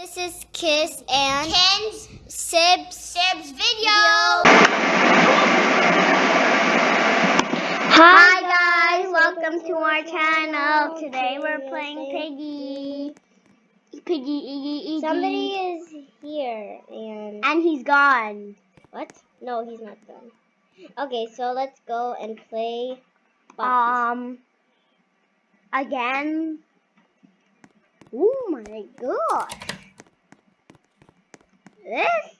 This is Kiss and Ken's Sibs. Sib's video. Hi guys, welcome to our channel. Today we're playing Piggy. Piggy, Iggy, Iggy. Somebody is here and and he's gone. what? No, he's not done. Okay, so let's go and play. Box. Um, again. Oh my gosh. This?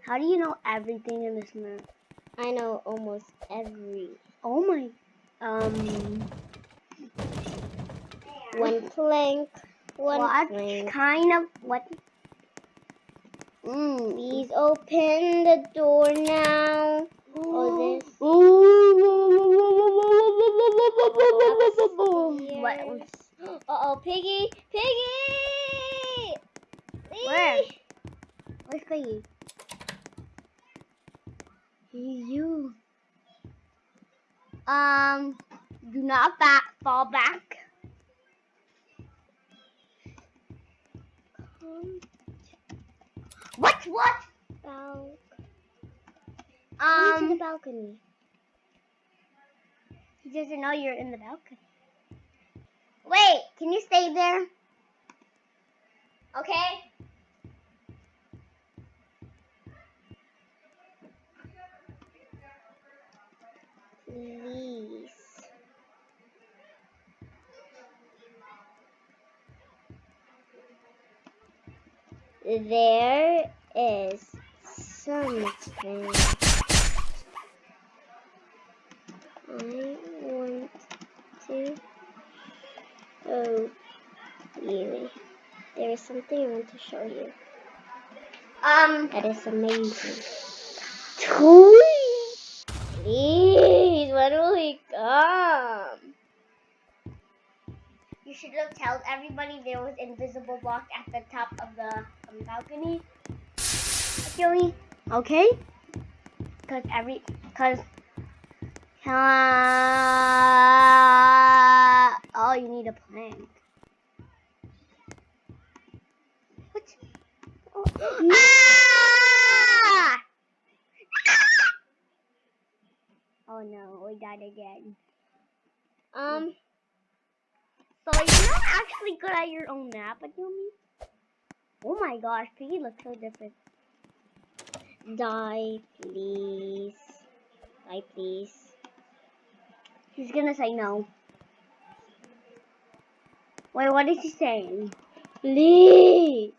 How do you know everything in this map? I know almost every Oh my. Um. one plank, one what plank. kind of what? Mm. Please open the door now. Oh, this. What? Uh oh, piggy, piggy! Where? Where's Piggy? You. Um. Do not back. Fall back. What? What? Bal- Come to the Um. balcony. He doesn't know you're in the balcony. Wait. Can you stay there? Okay. Please. There is something. I want to show you. There is something I want to show you. Um. That is amazing. Tweet. When will he come? You should have told everybody there was invisible block at the top of the um, balcony. Actually, okay? Cause every, cause, uh, oh, you need a plank. What? Oh, ah! Oh no, we died again. Um, So you're not actually good at your own map, Adumi? Oh my gosh, Piggy looks so different. die, please. Die, please. He's gonna say no. Wait, what is he saying? Please.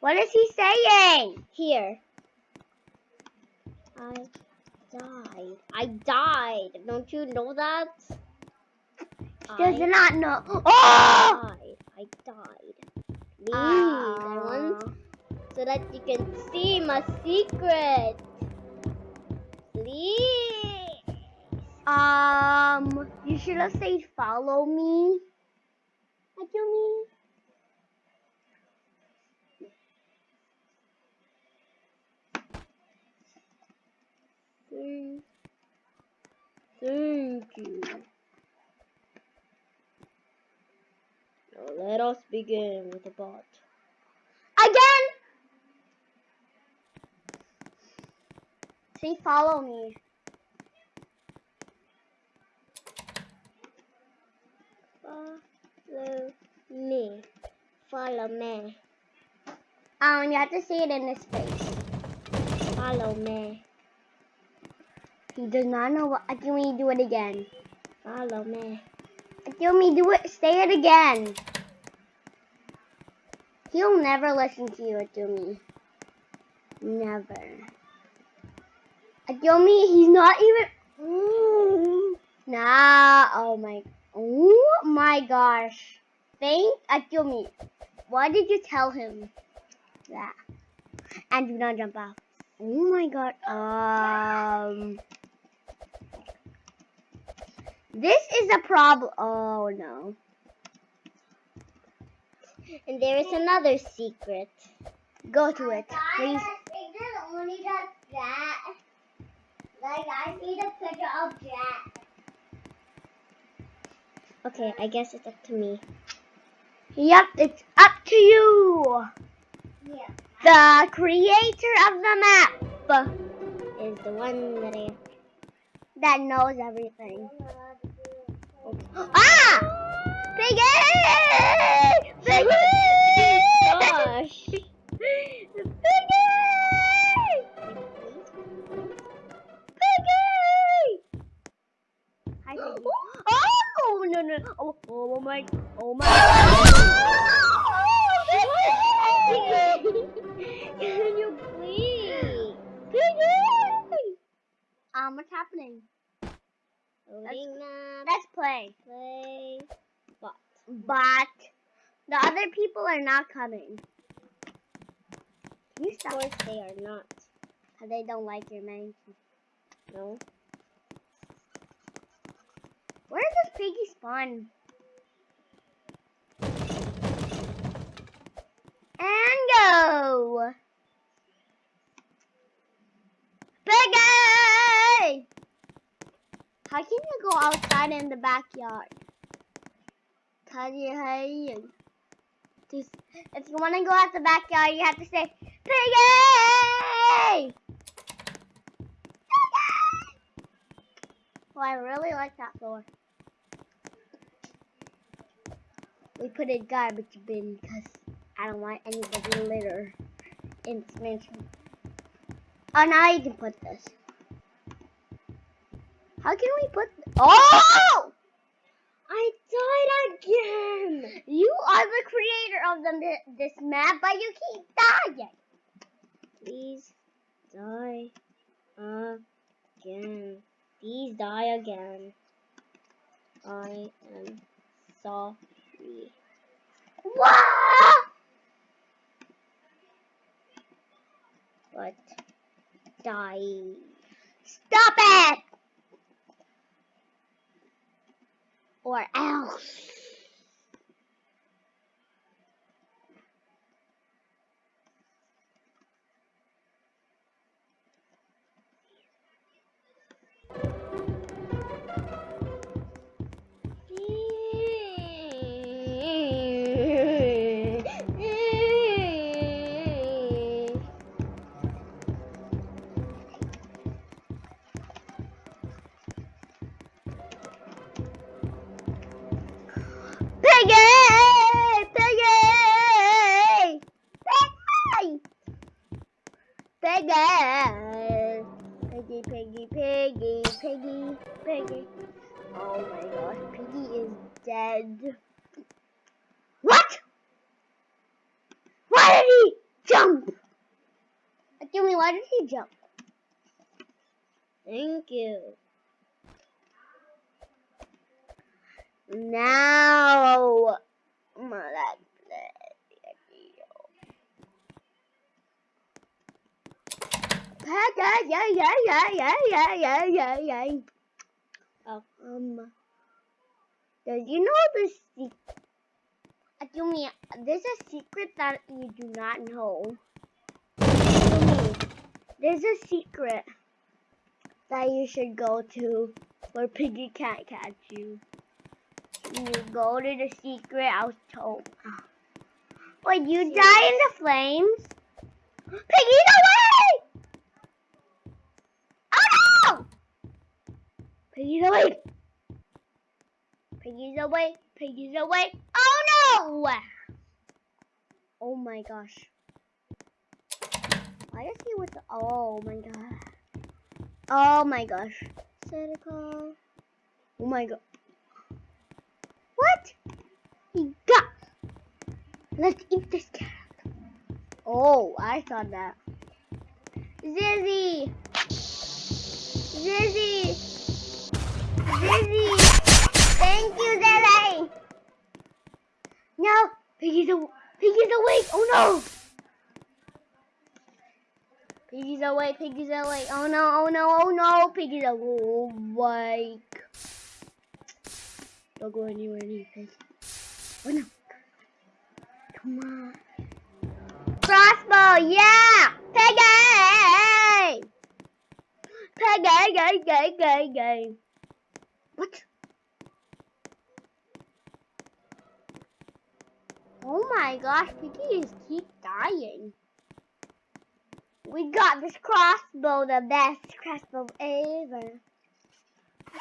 What is he saying? Here. I died. I died. Don't you know that? He does I not know. Oh! died. I died. Please. I Ah. want so that you can see my secret. Please. Um, you should have said follow me. Adumi. Thank, you. Now let us begin with the bot. Again! Say follow me. Follow me. Follow me. Um, you have to see it in his face. Follow me. He does not know what. i Adumi, do it again. Follow me. Adumi, do it. Say it again. He'll never listen to you, Adumi. Never. Adumi, he's not even. Nah. Oh my. Oh my gosh. Thank Adumi. Why did you tell him that? And do not jump off. Oh my god. Um. This is a problem. Oh no. And there is another secret. Go to it, please. only does that. Like, I see the picture of that. Okay, I guess it's up to me. Yep, it's up to you. Yeah. The creator of the map Is the one that I. that knows everything. Ah! Piggy! Piggy! They don't like your mansion. No. Where does Piggy spawn? And go! Piggy! How can you go outside in the backyard? Cause you hate Just, if you want to go out the backyard, you have to say, Piggy! Piggy! Well, I really like that floor. We put it garbage bin because I don't want anybody litter in this mansion. Oh, now you can put this. How can we put? Oh! I died again. You are the creator of the, this map, but you keep dying. Please die again. Please die again. I am sorry. What? But die. Stop it! Or else. Oh my gosh, Piggy is dead. What? Why did he jump? Tell me, why did he jump? Thank you. Now, my. Peggy, yeah, yeah, yeah, yeah, yeah, yeah, yeah, yeah. Um, did you know the secret? Yumi, there's a secret that you do not know. Yumi, there's a secret that you should go to where Piggy can't catch you. You go to the secret I was told. When you die in the flames, Piggy's away! Oh no! Piggy's away! Piggy's away! Piggy's away! Oh no! Oh my gosh. Why is he with the, oh my god. Oh my gosh. Santa Claus. Oh my god. What? He got. Let's eat this carrot. Oh, I thought that. Zizzy! Zizzy! Zizzy! Thank you, Zizzy! No! Piggy's, aw- Piggy's awake! Oh no! Piggy's awake, Piggy's awake. Oh no, oh no, oh no! Piggy's awake. Don't go anywhere near Piggy. Oh no. Come on. Crossbow, yeah! Piggy! Piggy, gay, gay, gay. What? Oh my gosh, Piggy just keep dying. We got this crossbow, the best crossbow ever.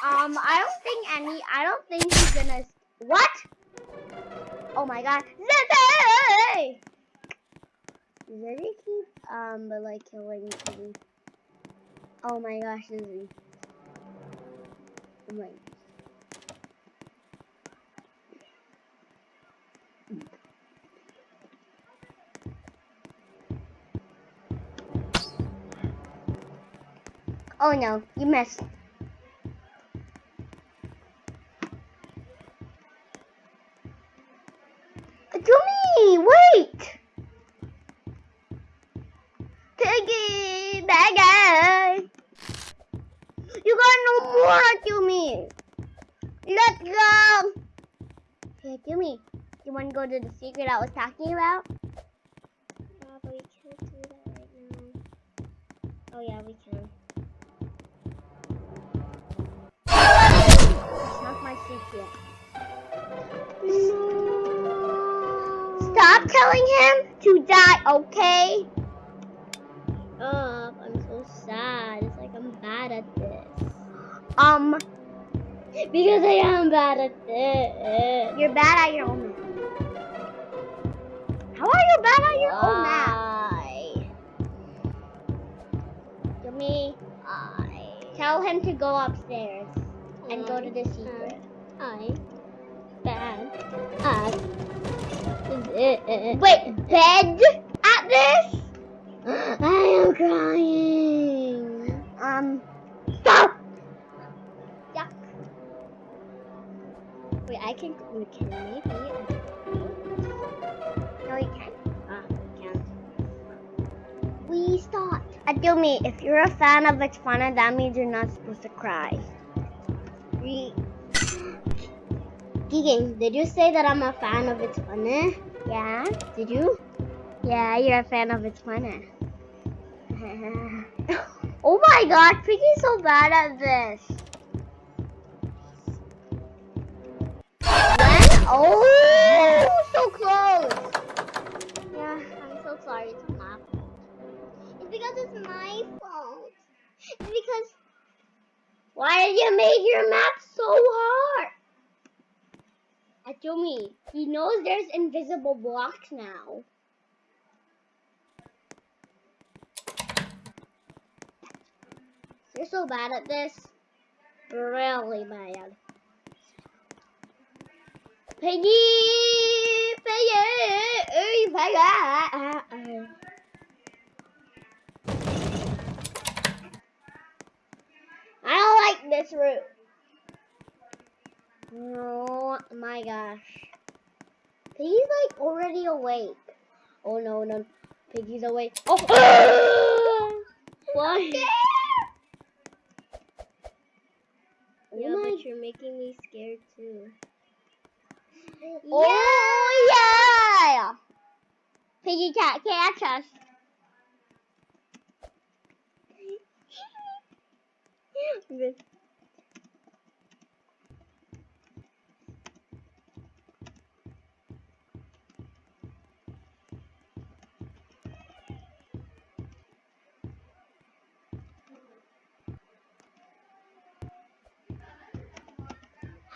Um, I don't think any, I don't think he's gonna, what? Oh my god, Zizzy! Zizzy keep, um, but like killing Piggy. Oh my gosh, Zizzy. Oh my Oh no, you missed. Jimmy, wait! Piggy, baggy! You got no more, Jimmy! Let's go! Hey, Jimmy, you want to go to the secret I was talking about? Stop telling him to die, okay? Up, I'm so sad. It's like I'm bad at this. Um, Because I am bad at this. you're bad at your own math. How are you bad at your own math? Why? Jimmy, I. tell him to go upstairs and go to the secret. I. Bad this. Wait, bed at this? I am crying. Um, stop! Yuck. Wait, I can. We can maybe. No, you can't. Ah, we can. We stopped. Adumi, if you're a fan of Fun, that means you're not supposed to cry. We. Keegan, did you say that I'm a fan of It's Funny? Yeah? Did you? Yeah, you're a fan of It's Fun. oh my god, Piggy's so bad at this. When? Oh, so close. Yeah, I'm so sorry. It's my fault. It's because it's my fault. It's because Why did you make your map so hard? Atumi, He knows there's invisible blocks now. you're so bad at this. Really bad. Piggy! Piggy! Piggy! I don't like this route. Oh my gosh. Piggy's like already awake. Oh no, no. Piggy's awake. Oh! Why? Oh yeah, Oh my but you're making me scared too. Oh yeah! Piggy can't catch us. Good.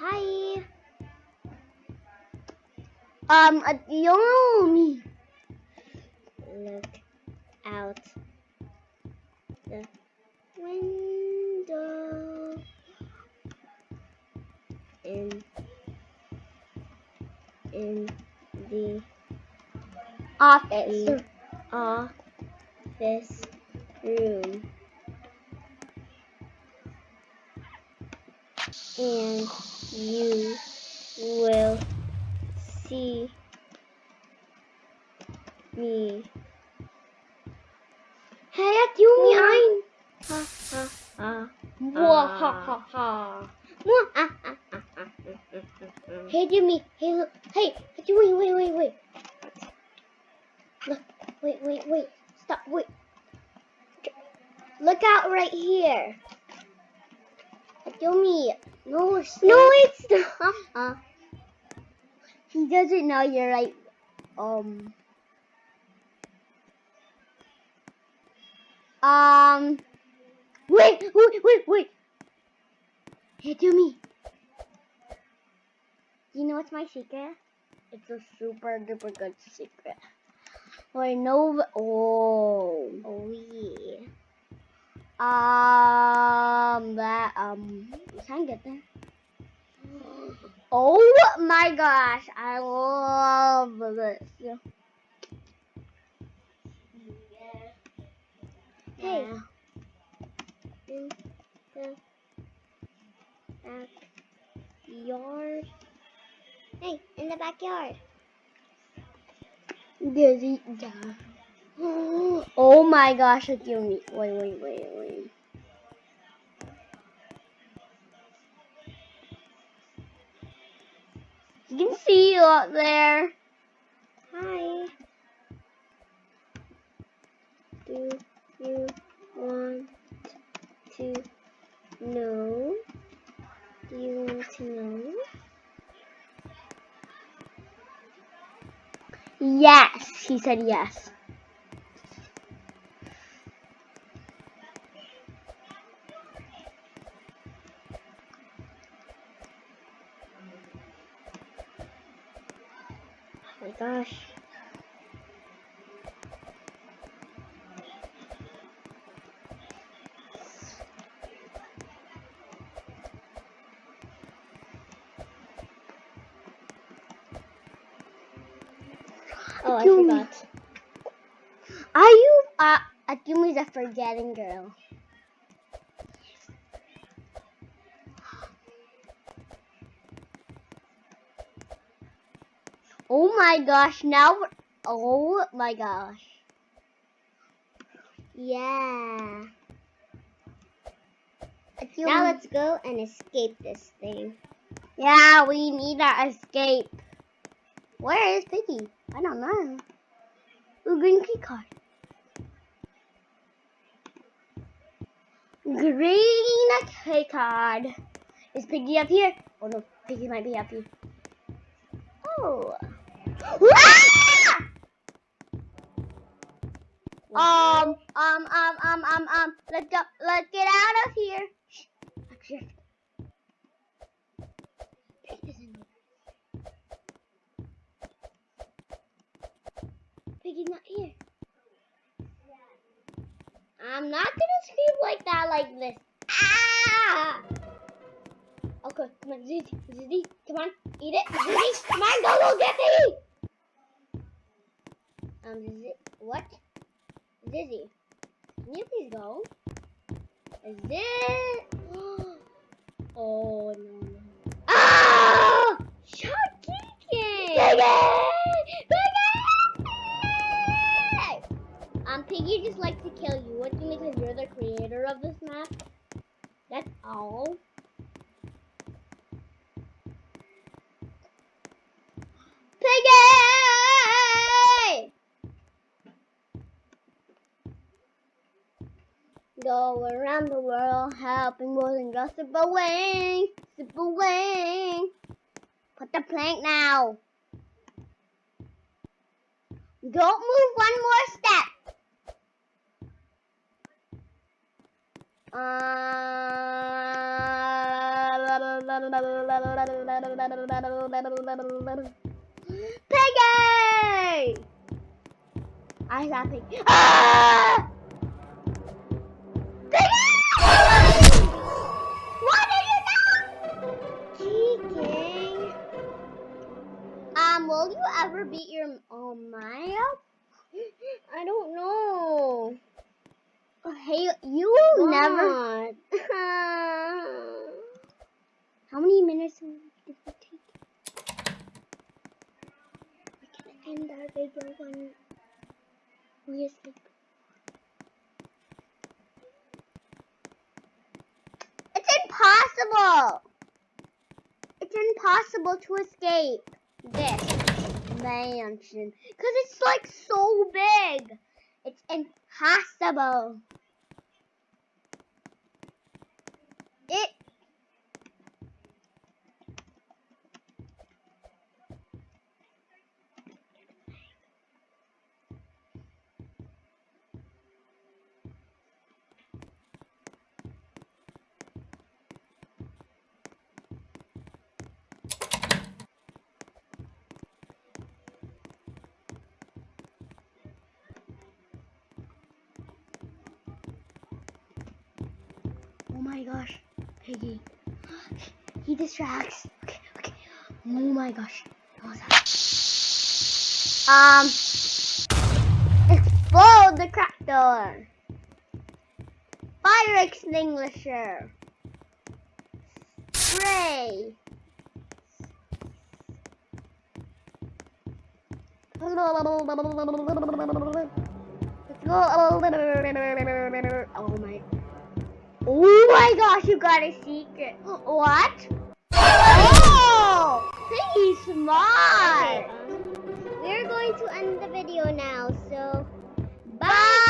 Hi. Um, uh. Look out the window. In in the Office. the office room. And you will see me. Hey. I'm. Ha ha ha. Wah, ha ha ha. Wah, ah, ah, ah, ah. Hey, Jimmy. Hey, look. Hey, Jimmy, wait, wait, wait. Look, wait, wait, wait. Stop, wait. Look out right here. Jimmy. No, No, it's not. He doesn't know you're right. um um wait wait wait wait hey do me you know what's my secret it's a super duper good secret wait no oh Oh yeah. Um that um you can't get there Oh my gosh, I love this. Hey. Yeah. In the backyard. Hey, in the backyard. Yeah. Oh my gosh, it's me. Wait, wait, wait, wait. You can see you up there. Hi. Do you want to know? Do you want to know? Yes, he said yes. My gosh. Oh, I forgot. Are you uh Akumi's a forgetting girl? My gosh, now oh my gosh. Yeah. Now let's go and escape this thing. Yeah, we need to escape. Where is Piggy? I don't know. Ooh, green key card. Green key card. Is Piggy up here? Oh no, Piggy might be up here. Oh. Um, um, um, um, um, um. Let's go. Let's get out of here. Piggy's not here. I'm not gonna scream like that, like this. Ah! Okay, come on, Zizzy, Zizzy, come on, eat it, Zizzy, come on, go, go, get Piggy! Um, Zizzy, what? Zizzy, can you please go? Is it? Oh, no, no. Ah! Shut kicking! Piggy! Piggy! Um, Piggy just likes to kill you. What do you mean? Because you're the creator of this map. That's all. Piggy! Go around the world helping more than just sip away, sip away. Put the plank now. Don't move one more step. Uh, Piggy! I saw Piggy. Ah! Ever beat your um Maya? I don't know. Hey, you will never. How many minutes did it take? We're gonna end our video when we escape. It's impossible. It's impossible to escape mansion because it's like so big. It's impossible. It. Distracts. Okay, okay. Oh my gosh. What was that? Um. Explode the crack door. Fire extinguisher. Spray. Oh my. Oh my gosh, you got a secret. What? Oh! Pretty smart. We're going to end the video now, so bye. bye.